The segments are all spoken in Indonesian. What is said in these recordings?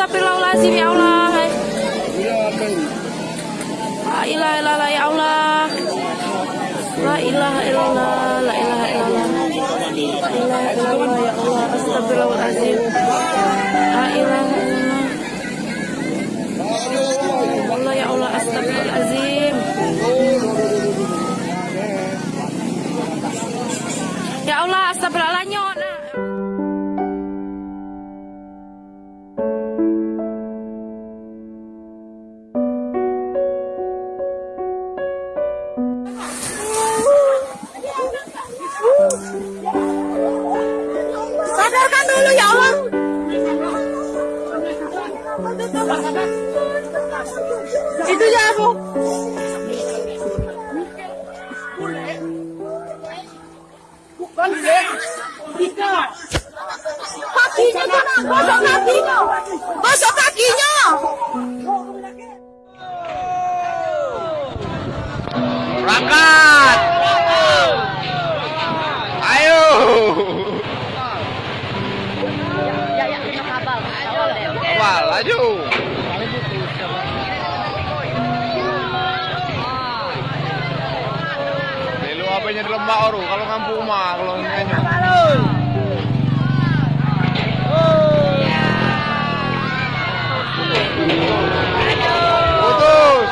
astagfirullahaladzim ya Allah. La ilaha illallah ya Allah. La ilaha illallah La ilaha illallah. La ilaha illallah ya Allah. Astagfirullahaladzim Sadarkan dulu ya Allah. Itu ya aku. Kakinya jangan gosok kakinya. Gosok kakinya. Berangkat! Laju! Dulu apanya di lembak oru, kalau ngampu mah, kalau. Putus!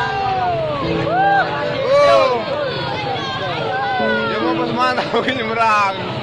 Oh! Begini merang.